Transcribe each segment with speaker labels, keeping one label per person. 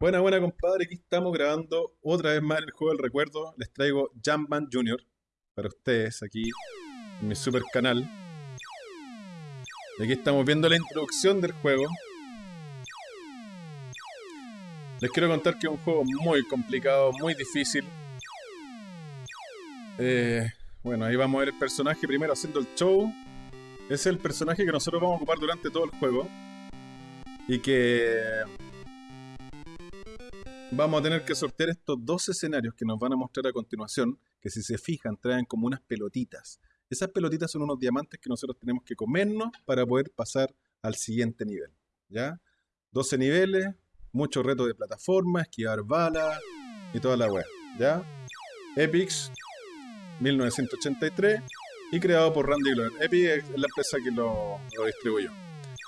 Speaker 1: Buena, buena, compadre. Aquí estamos grabando otra vez más el juego del recuerdo. Les traigo Jumpman Jr. para ustedes aquí en mi super canal. Y aquí estamos viendo la introducción del juego. Les quiero contar que es un juego muy complicado, muy difícil. Eh, bueno, ahí vamos a ver el personaje primero haciendo el show. Es el personaje que nosotros vamos a ocupar durante todo el juego. Y que vamos a tener que sortear estos dos escenarios que nos van a mostrar a continuación, que si se fijan traen como unas pelotitas. Esas pelotitas son unos diamantes que nosotros tenemos que comernos para poder pasar al siguiente nivel. ¿Ya? 12 niveles, mucho reto de plataforma, esquivar balas y toda la web. ¿Ya? Epics 1983 y creado por Randy Glover. Epic es la empresa que lo, lo distribuyó.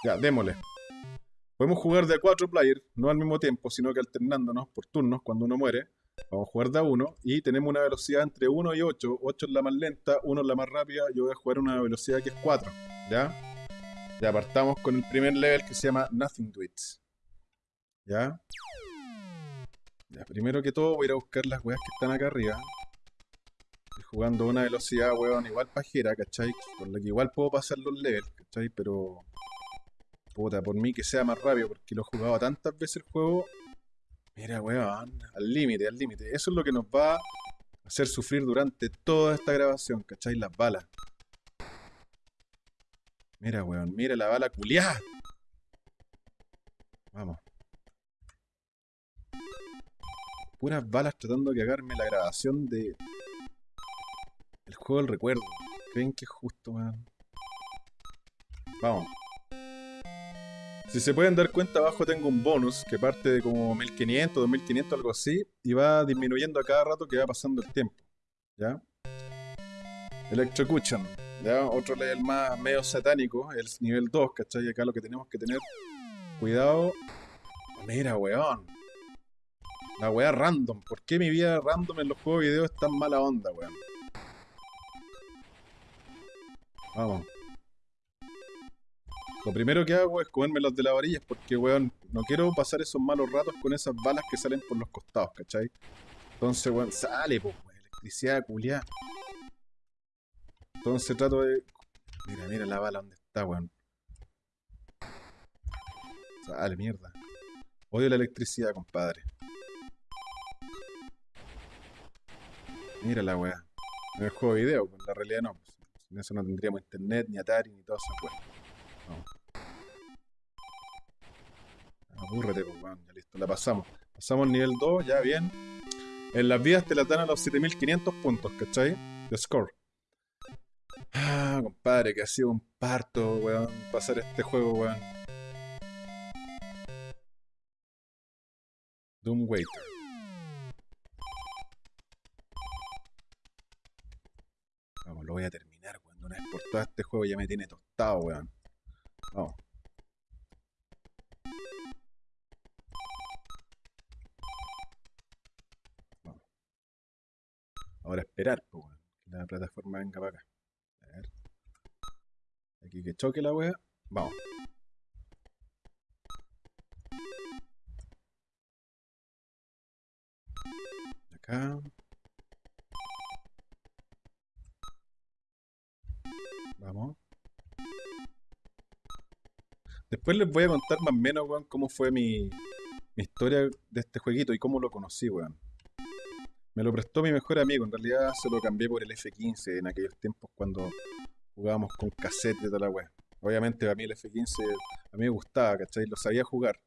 Speaker 1: Ya, démosle. Podemos jugar de a 4 players, no al mismo tiempo, sino que alternándonos por turnos cuando uno muere. Vamos a jugar de a 1 y tenemos una velocidad entre 1 y 8. 8 es la más lenta, 1 es la más rápida. Yo voy a jugar una velocidad que es 4. ¿Ya? Ya partamos con el primer level que se llama Nothing Tweets. ¿Ya? Ya, primero que todo voy a ir a buscar las weas que están acá arriba. Estoy jugando a una velocidad, weón, igual pajera, ¿cachai? Con la que igual puedo pasar los levels, ¿cachai? Pero Puta, por mí que sea más rápido, porque lo he jugado tantas veces el juego. Mira, weón, al límite, al límite. Eso es lo que nos va a hacer sufrir durante toda esta grabación, ¿cachai? Las balas. Mira, weón, mira la bala culiada. Vamos. Puras balas tratando de cagarme la grabación de... El juego del recuerdo. ¿Creen que es justo, weón? Vamos. Si se pueden dar cuenta, abajo tengo un bonus que parte de como 1500, 2500, algo así, y va disminuyendo a cada rato que va pasando el tiempo. ¿Ya? Electrocution, ¿ya? Otro level más medio satánico, el nivel 2, ¿cachai? Acá lo que tenemos que tener cuidado. Mira, weón. La weá random. ¿Por qué mi vida random en los juegos de video es tan mala onda, weón? Vamos. Lo primero que hago es comerme los de la varilla porque, weón, no quiero pasar esos malos ratos con esas balas que salen por los costados, ¿cachai? Entonces, weón, sale, pues, weón, electricidad culiada. Entonces trato de... Mira, mira la bala donde está, weón. Sale, mierda. Odio la electricidad, compadre. Mira la weá. En el juego de video, en la realidad no. Pues, sin eso no tendríamos internet, ni Atari, ni todas esas weas. Apúrrate, pues, Ya listo, la pasamos. Pasamos el nivel 2, ya bien. En las vidas te la dan a los 7500 puntos, ¿cachai? De score. Ah, compadre, que ha sido un parto, weón, pasar este juego, weón. Doom Waiter. Vamos, lo voy a terminar, weón. Una vez por todo este juego ya me tiene tostado, weón. Vamos. Ahora esperar, pues, que la plataforma venga para acá. A ver. Aquí que choque la wea. Vamos. Acá. Después les voy a contar más o menos, weón, cómo fue mi, historia de este jueguito y cómo lo conocí, weón. Me lo prestó mi mejor amigo, en realidad se lo cambié por el F15 en aquellos tiempos cuando jugábamos con cassette de toda la web. Obviamente a mí el F15 a mí me gustaba, ¿cachai? Lo sabía jugar.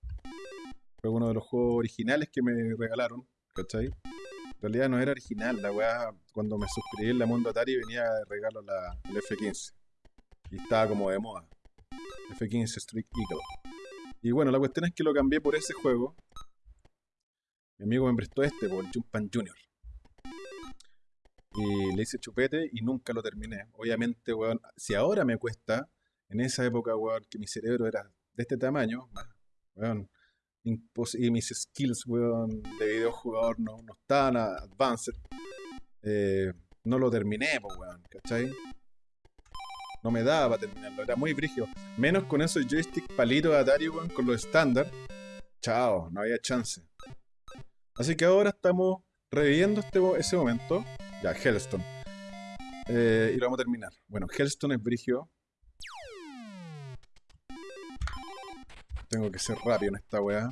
Speaker 1: Fue uno de los juegos originales que me regalaron, ¿cachai? En realidad no era original, la weá, cuando me suscribí en la Mundo Atari venía de regalo la, el F15. Y estaba como de moda. F15 Street Eagle. Y bueno, la cuestión es que lo cambié por ese juego. Mi amigo me prestó este, por Jumpan Junior. Y le hice chupete y nunca lo terminé. Obviamente, weón, si ahora me cuesta, en esa época, weón, que mi cerebro era de este tamaño, weón, y mis skills, weón, de videojugador no, no estaban advanced, eh, no lo terminé, weón, ¿cachai? No me daba para terminarlo, era muy brígido. Menos con esos joystick palitos de Atari, weón, con los estándar. Chao, no había chance. Así que ahora estamos reviviendo este, ese momento. Ya, Hellstone. Eh, y lo vamos a terminar. Bueno, Hellstone es brigio. Tengo que ser rápido en esta weá.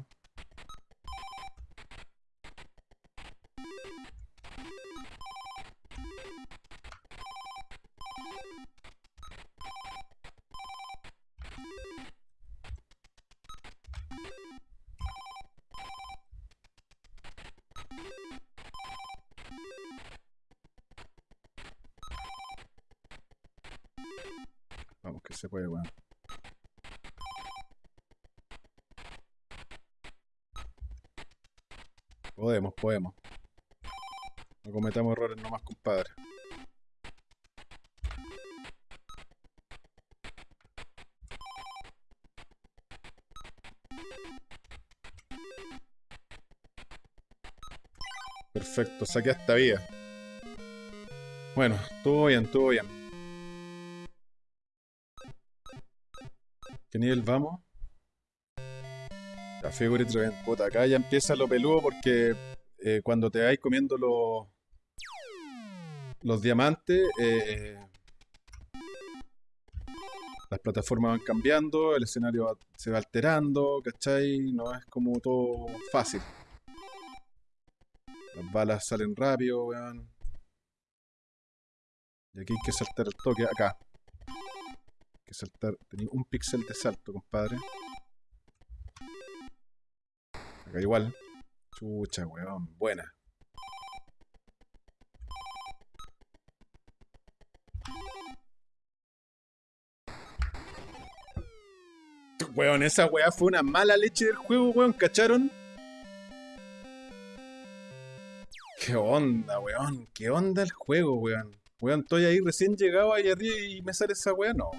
Speaker 1: Se puede, weón. Podemos, podemos. No cometamos errores nomás, compadre. Perfecto, saqué esta vía. Bueno, todo bien, todo bien. ¿Qué nivel vamos? La figura puta, acá ya empieza lo peludo porque eh, cuando te vais comiendo los los diamantes, eh, las plataformas van cambiando, el escenario se va alterando, ¿cachai? No es como todo fácil. Las balas salen rápido, weón. Y aquí hay que saltar el toque, acá. Saltar, tenía un píxel de salto, compadre. Acá igual. Chucha, weón. Buena. Weón, esa weá fue una mala leche del juego, weón. ¿Cacharon? ¿Qué onda, weón? ¿Qué onda el juego, weón? Weón, estoy ahí recién llegado ahí arriba y me sale esa weá. No,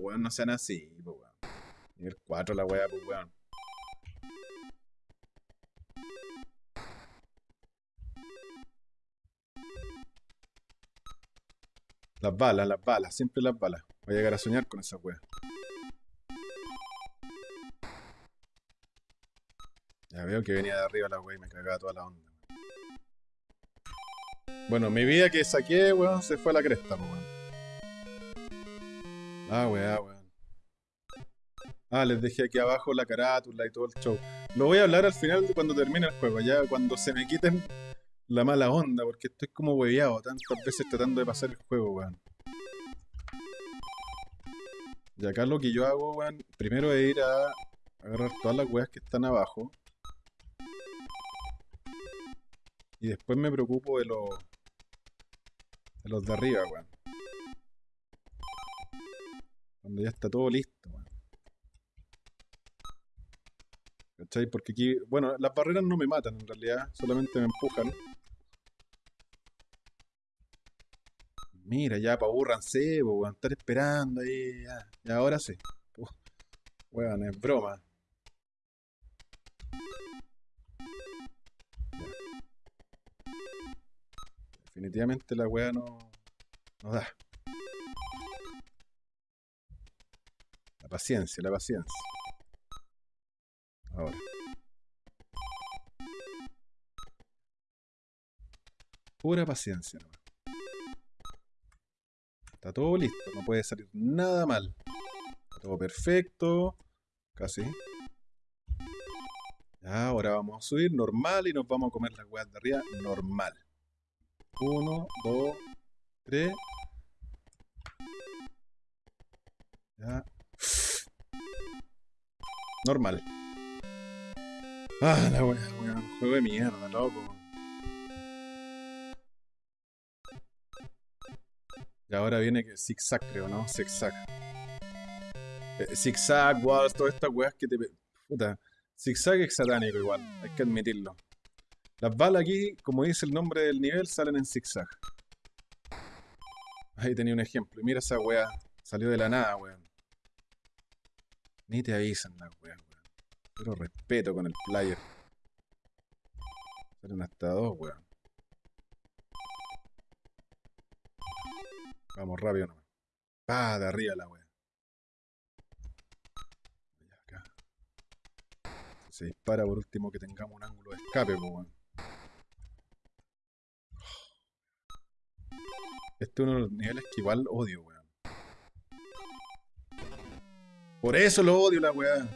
Speaker 1: weón, no sean así, weón. Nivel 4 la weá, pues weón. Las balas, las balas, siempre las balas. Voy a llegar a soñar con esa wea. Ya veo que venía de arriba la wea y me cagaba toda la onda. Bueno, mi vida que saqué, weón, se fue a la cresta, weón. Ah, weá, weón. Ah, les dejé aquí abajo la carátula y todo el show. Lo voy a hablar al final de cuando termine el juego, ya cuando se me quiten la mala onda, porque estoy como hueveado tantas veces tratando de pasar el juego, weón. Y acá lo que yo hago, weón, primero es ir a agarrar todas las weas que están abajo. Y después me preocupo de los... De arriba, weón. Cuando ya está todo listo, weón. ¿Cachai? Porque aquí... Bueno, las barreras no me matan en realidad, solamente me empujan. Mira, ya, pa' aburranse, weón. Estar esperando ahí, ya. Y ahora sí. weón, es broma. Definitivamente la weá no, no da. La paciencia, la paciencia. Ahora. Pura paciencia nomás. Está todo listo, no puede salir nada mal. Está todo perfecto. Casi. Ahora vamos a subir normal y nos vamos a comer las weas de arriba normal. Uno, dos, tres. Ya. Normal. Ah, la wea, wea. Juego de mierda, loco. Y ahora viene que zigzag, creo, ¿no? Zigzag. Eh, zigzag, walls, todas estas weas que te... Puta. Zigzag es satánico igual, hay que admitirlo. Las balas aquí, como dice el nombre del nivel, salen en zigzag. Ahí tenía un ejemplo. Y mira esa wea. Salió de la nada, weón. Ni te avisan las weas, weón. Pero respeto con el player. Salen hasta dos, weón. Vamos rápido nomás. Pa, de arriba la wea. Se dispara por último que tengamos un ángulo de escape, pues, weón. Este es uno de los niveles que igual odio, weón. Por eso lo odio la weá.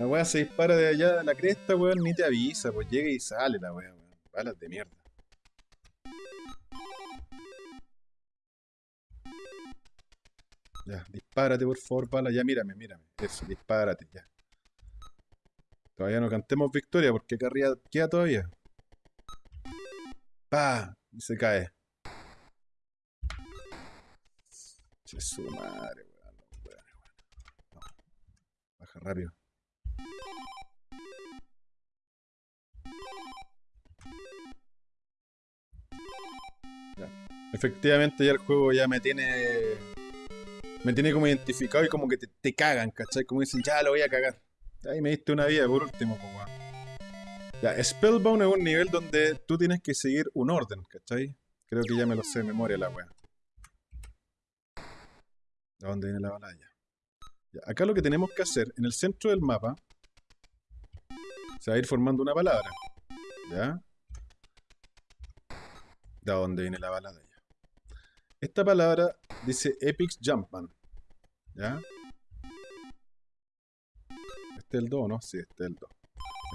Speaker 1: La weá se dispara de allá de la cresta, weón, ni te avisa, pues llega y sale la weá, weón. Balas de mierda. Ya, dispárate por favor, bala. Ya, mírame, mírame. Eso, dispárate, ya. Todavía no cantemos victoria porque acá arriba queda todavía. ¡Pah! Y se cae. Che su madre, weón. Baja rápido. Efectivamente ya el juego ya me tiene me tiene como identificado y como que te, cagan, ¿cachai? Como dicen, ya lo voy a cagar. Ahí me diste una vida por último, pues, Ya, Spellbound es un nivel donde tú tienes que seguir un orden, ¿cachai? Creo que ya me lo sé de memoria la wea. ¿De dónde viene la balaya? Ya, acá lo que tenemos que hacer, en el centro del mapa, se va a ir formando una palabra. ¿Ya? ¿De dónde viene la balada? Esta palabra dice Epic Jumpman. ¿Ya? Este es el 2, ¿no? Sí, este es el 2.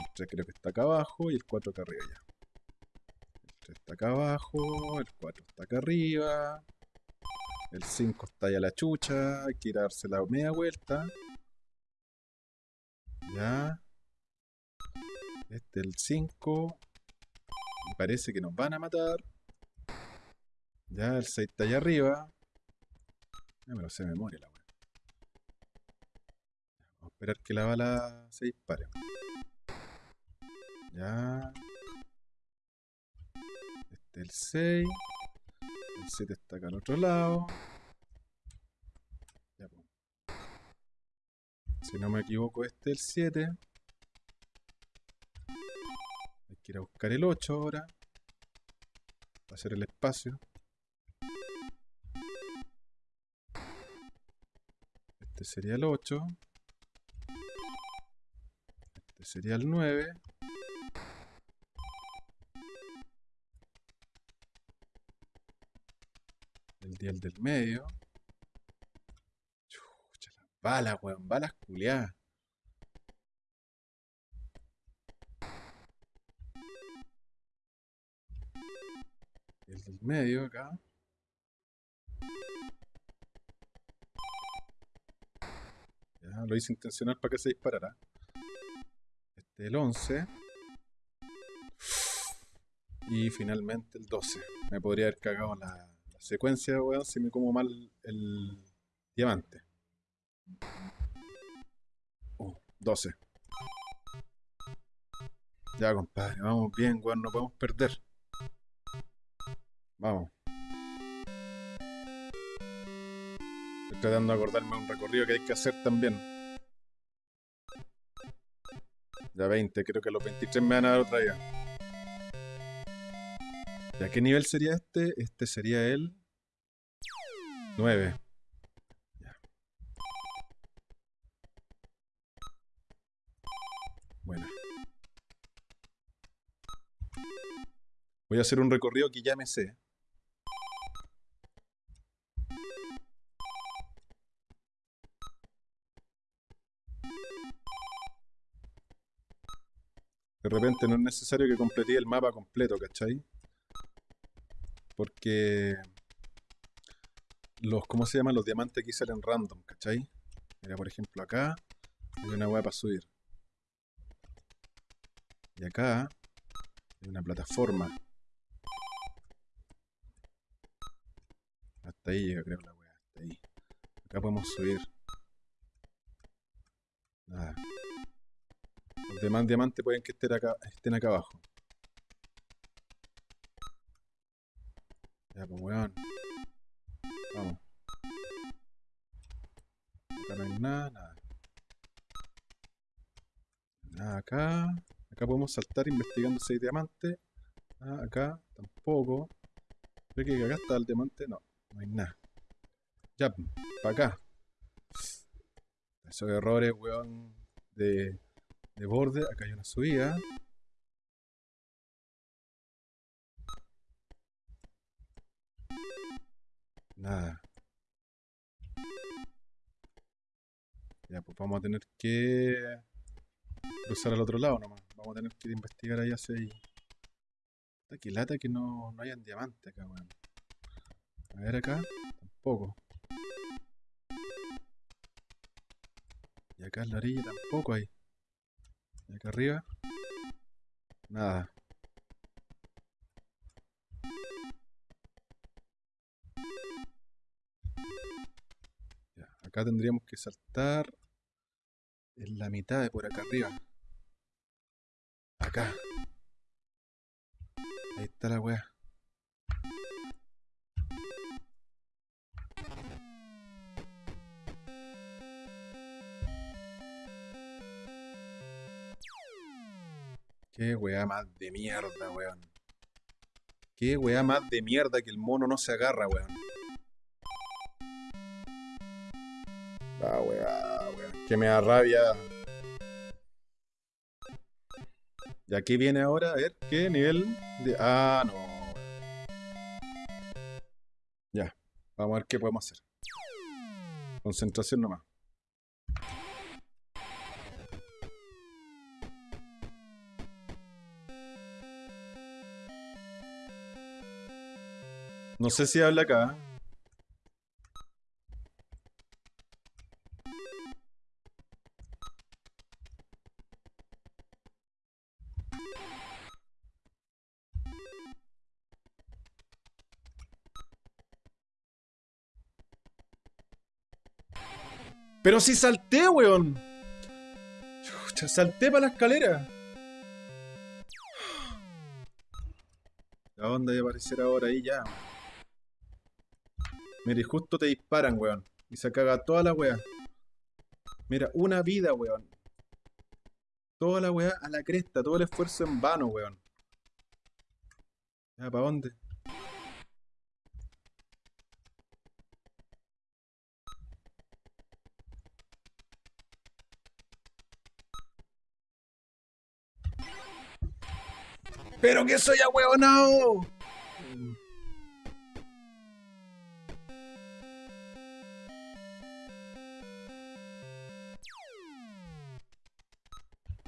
Speaker 1: El 3 creo que está acá abajo y el 4 acá arriba ya. El 3 está acá abajo, el 4 está acá arriba. El 5 está allá a la chucha, hay que ir a darse la media vuelta. Ya. Este es el 5. Me parece que nos van a matar. Ya, el 6 está allá arriba. Ya me lo sé de memoria la weá. Vamos a esperar que la bala se dispare. Ya. Este es el 6. El 7 está acá al otro lado. Ya, pues. Si no me equivoco, este es el 7. Hay que ir a buscar el 8 ahora. Para hacer el espacio. Este sería el 8. Este sería el 9. El 10 del medio. Chucha, las balas, weón. Balas culiadas. El del medio acá. lo hice intencional para que se disparara. Este es el 11. Y finalmente el 12. Me podría haber cagado la, secuencia, weón, si me como mal el diamante. 12. Ya, compadre, vamos bien, weón, no podemos perder. Vamos. Estoy tratando de acordarme de un recorrido que hay que hacer también. Ya 20, creo que los 23 me van a dar otra ya. ¿Ya qué nivel sería este? Este sería el 9. Ya. Bueno. Voy a hacer un recorrido que ya me sé. De repente no es necesario que completé el mapa completo, ¿cachai? Porque los, ¿cómo se llaman? Los diamantes aquí salen random, ¿cachai? Mira, por ejemplo, acá hay una hueá para subir. Y acá hay una plataforma. Hasta ahí llega, creo, la hueá. Hasta ahí. Acá podemos subir. Nada. Los demás diamantes pueden que estén acá, estén acá abajo. Ya, pues weón. Vamos. Acá no hay nada, nada. Nada acá. Acá podemos saltar investigando hay diamante. Ah, acá tampoco. ¿Ve que acá está el diamante? No, no hay nada. Ya, para acá. Esos errores, weón, de de borde. Acá hay una subida. Nada. Ya, pues vamos a tener que cruzar al otro lado nomás. Vamos a tener que investigar ahí hacia ahí. Qué lata que no, no hayan diamantes acá, weón. A ver acá, tampoco. Y acá en la orilla tampoco hay. Y acá arriba, nada. Acá tendríamos que saltar en la mitad de por acá arriba. Acá. Ahí está la weá. Qué weá más de mierda, weón. Qué weá más de mierda que el mono no se agarra, weón. Que me da rabia. ¿Y aquí viene ahora? A ver, ¿qué nivel de...? Ah, no. Ya. Vamos a ver qué podemos hacer. Concentración nomás. No sé si habla acá. Pero si salté, weón. salté para la escalera. La onda de aparecer ahora ahí ya. Mira, y justo te disparan, weón. Y se caga toda la weá. Mira, una vida, weón. Toda la weá a la cresta, todo el esfuerzo en vano, weón. Ya, ¿para dónde? ¡Pero que soy a no!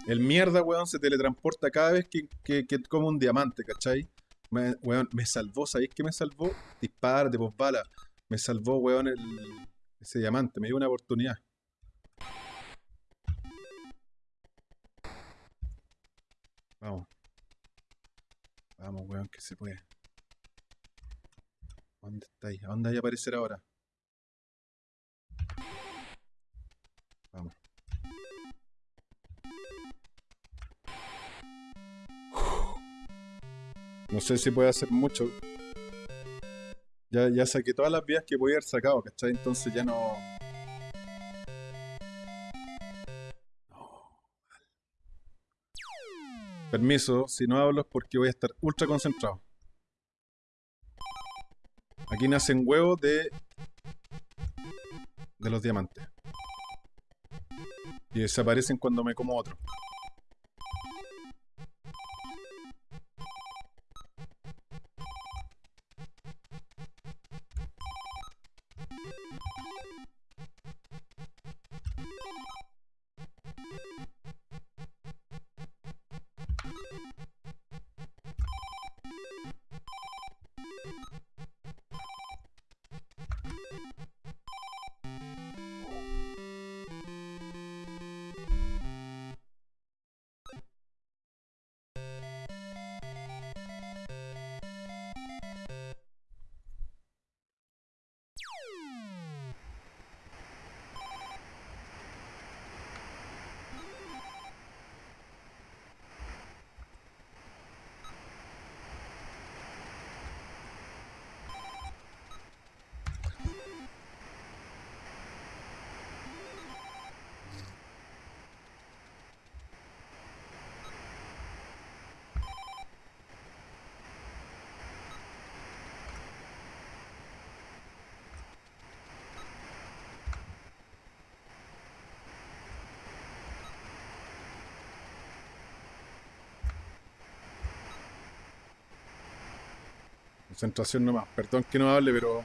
Speaker 1: El mierda, weón, se teletransporta cada vez que, que, que come un diamante, ¿cachai? Me, weón, me salvó, ¿sabéis qué me salvó? Dispar de bala. Me salvó, weón, el, ese diamante. Me dio una oportunidad. Vamos. Vamos, weón, que se puede. ¿Dónde estáis? ¿A dónde hay a aparecer ahora? Vamos. No sé si puede hacer mucho. Ya, ya saqué todas las vías que podía haber sacado, ¿cachai? Entonces ya no... Permiso, si no hablo es porque voy a estar ultra concentrado. Aquí nacen huevos de... De los diamantes. Y desaparecen cuando me como otro. Concentración nomás. Perdón que no hable, pero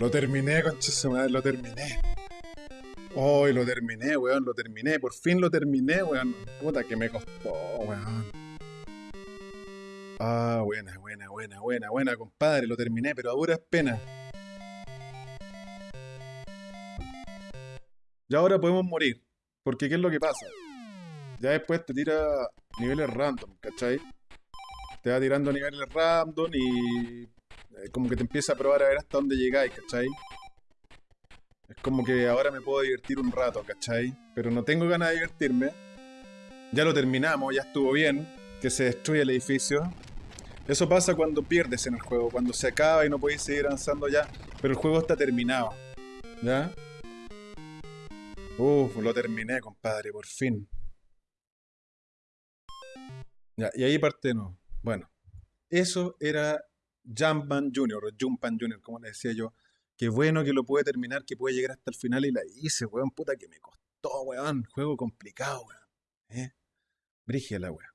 Speaker 1: Lo terminé, madre, lo terminé. Hoy lo terminé, weón, lo terminé. Por fin lo terminé, weón. Puta que me costó, weón. Ah, buena, buena, buena, buena, buena, compadre. Lo terminé, pero ahora es pena. Y ahora podemos morir. Porque ¿qué es lo que pasa? Ya después te tira niveles random, ¿cachai? Te va tirando niveles random y como que te empieza a probar a ver hasta dónde llegáis, ¿cachai? Es como que ahora me puedo divertir un rato, ¿cachai? Pero no tengo ganas de divertirme. Ya lo terminamos, ya estuvo bien. Que se destruye el edificio. Eso pasa cuando pierdes en el juego, cuando se acaba y no podéis seguir avanzando ya. Pero el juego está terminado. ¿Ya? Uf, lo terminé, compadre, por fin. Ya, y ahí parte no. Bueno, eso era Jumpman o Jumpman Jr., como le decía yo. Qué bueno que lo pude terminar, que puede llegar hasta el final y la hice, weón. Puta que me costó, weón. Juego complicado, weón. ¿Eh? Brigia la weón.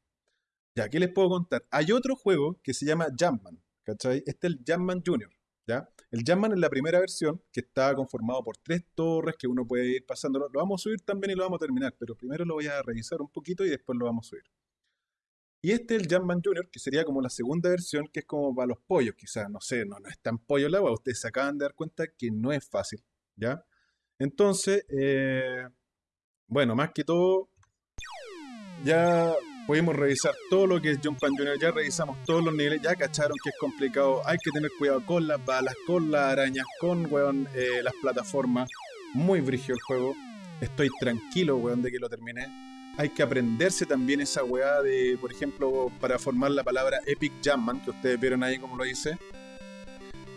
Speaker 1: Ya, ¿qué les puedo contar? Hay otro juego que se llama Jumpman, ¿cachai? Este es el Jumpman Jr., ¿ya? El Jumpman es la primera versión que está conformado por tres torres que uno puede ir pasando. Lo vamos a subir también y lo vamos a terminar, pero primero lo voy a revisar un poquito y después lo vamos a subir. Y este es el Jumpman Junior, que sería como la segunda versión, que es como para los pollos, quizás, no sé, no, no es tan pollo el agua, ustedes se acaban de dar cuenta que no es fácil, ¿ya? Entonces, eh, bueno, más que todo, ya pudimos revisar todo lo que es Jumpman Junior, ya revisamos todos los niveles, ya cacharon que es complicado, hay que tener cuidado con las balas, con las arañas, con, weón, eh, las plataformas, muy brigio el juego, estoy tranquilo, weón, de que lo terminé hay que aprenderse también esa weá de, por ejemplo, para formar la palabra Epic Jamman, que ustedes vieron ahí como lo hice.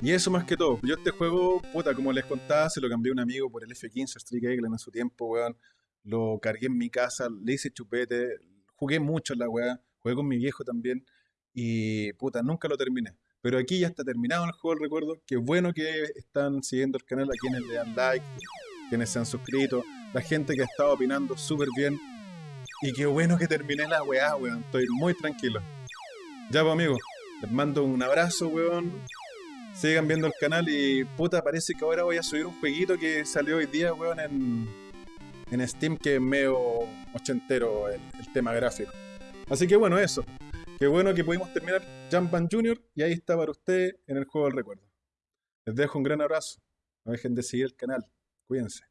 Speaker 1: Y eso más que todo. Yo este juego, puta, como les contaba, se lo cambié a un amigo por el F15 Street Eagle en su tiempo, weón. Lo cargué en mi casa, le hice chupete, jugué mucho en la weá, jugué con mi viejo también. Y puta, nunca lo terminé. Pero aquí ya está terminado el juego, recuerdo. Qué bueno que están siguiendo el canal, a quienes le dan like, quienes se han suscrito, la gente que ha estado opinando súper bien. Y qué bueno que terminé la weá, weón. Estoy muy tranquilo. Ya, pues, amigos. Les mando un abrazo, weón. Sigan viendo el canal y puta, parece que ahora voy a subir un jueguito que salió hoy día, weón, en, en Steam, que es medio ochentero el, el tema gráfico. Así que bueno, eso. Qué bueno que pudimos terminar Jumpman Junior y ahí está para usted en el juego del recuerdo. Les dejo un gran abrazo. No dejen de seguir el canal. Cuídense.